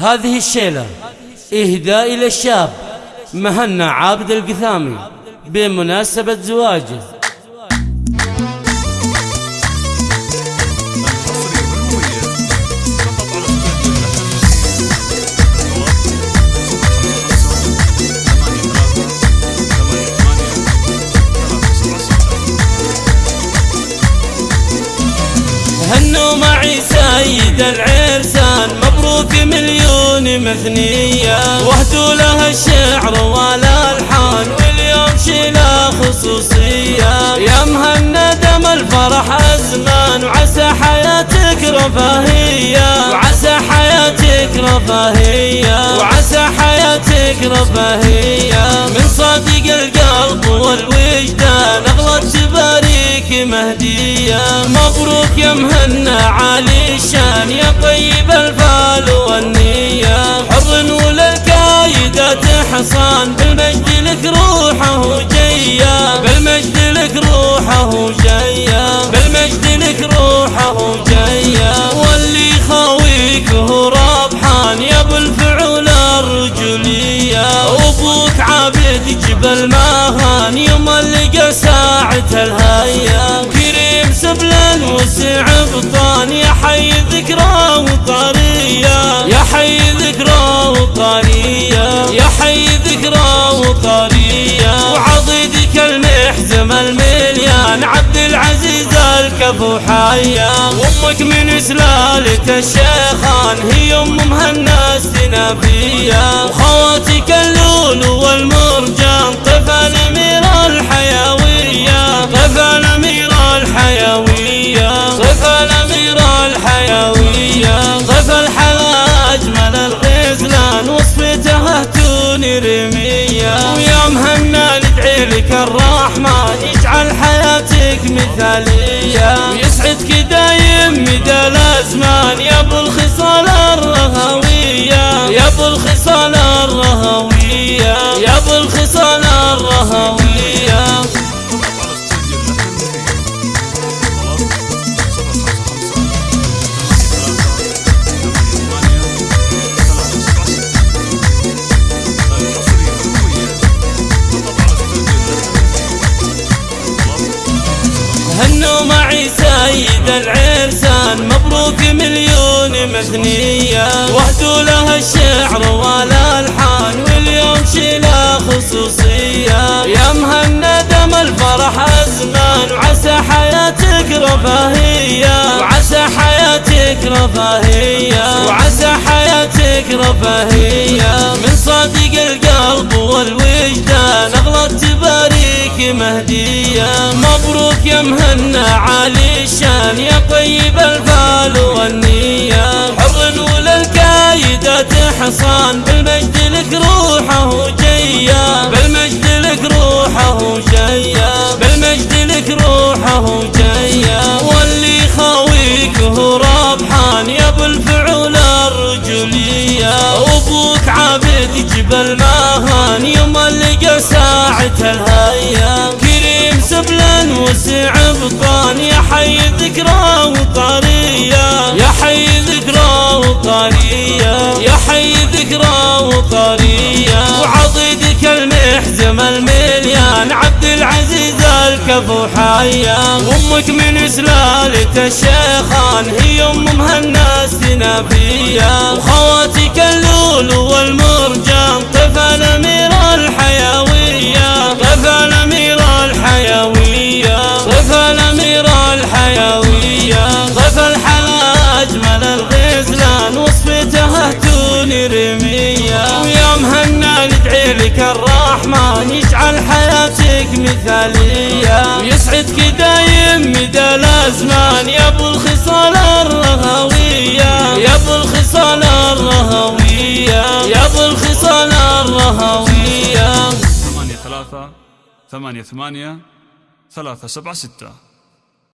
هذه الشيلة. إهداء إلى الشاب. مهنا عابد القثامي. بمناسبة زواجه. هنوا معي سيد مليون مثنية واهدوا لها الشعر والالحان واليوم شيلة خصوصية. يا مهند الفرح أزمان وعسى حياتك رفاهية. وعسى حياتك رفاهية. وعسى حياتك رفاهية. من صادق القلب والوجدان اغلط تباريك مهدية. مبروك يا مهنا عالي الشان يا طيب الفال حصان بالمجد لك روحه جيا. بالمجد لك روحه جيا. بالمجد لك روحه جيا. واللي خاويك هو ربحان يا أبو الفعول الرجولية أبوك عابد جبل ماهان يوم اللقى ساعة الهيا. المحزم المليان عبد العزيز الكفو حيا وامك من سلالة الشيخان هي أم مهنا السنافية. وخواتك اللول والمرجان طفل أمير الحيوية. طفل أمير الحيوية. طفل أمير الحيوية. طفل حلا اجمل الغزلان وصفته توني لك الرحمن يجعل حياتك مثالية. ويسعدك دايم مدى الازمان يا أبو الخصال الرهوية. يا أبو الخصال الرهوية. يا أبو الخصال الرهوية. مبروك مليون مثنية واهدوا لها الشعر والالحان واليوم شيلة خصوصية. يا مهند الفرح أزمان وعسى حياتك رفاهية. وعسى حياتك رفاهية. وعسى حياتك رفاهية. من صادق القلب والوجدان أغلط تباريك مهدية. يا مهنا عالي الشان يا طيب الفال عبد العزيز الكفو حيا وامك من سلالة الشيخان هي أم مهنا السنافية وخواتك اللول والمرجان طفل أمير الحيوية. طفل أمير الحيوية. طفل أمير الحيوية. طفل حلا اجمل الغزلان وصفته توني رمية. ويا مهنا ندعي لك حياتك مثالية. ويسعدك دايم مدى الازمان يا أبو الخصال الرهوية. يا أبو الخصال الرهوية. يا أبو الخصال الرهوية. ثمانية ثلاثة ثمانية ثمانية ثلاثة سبعة ستة.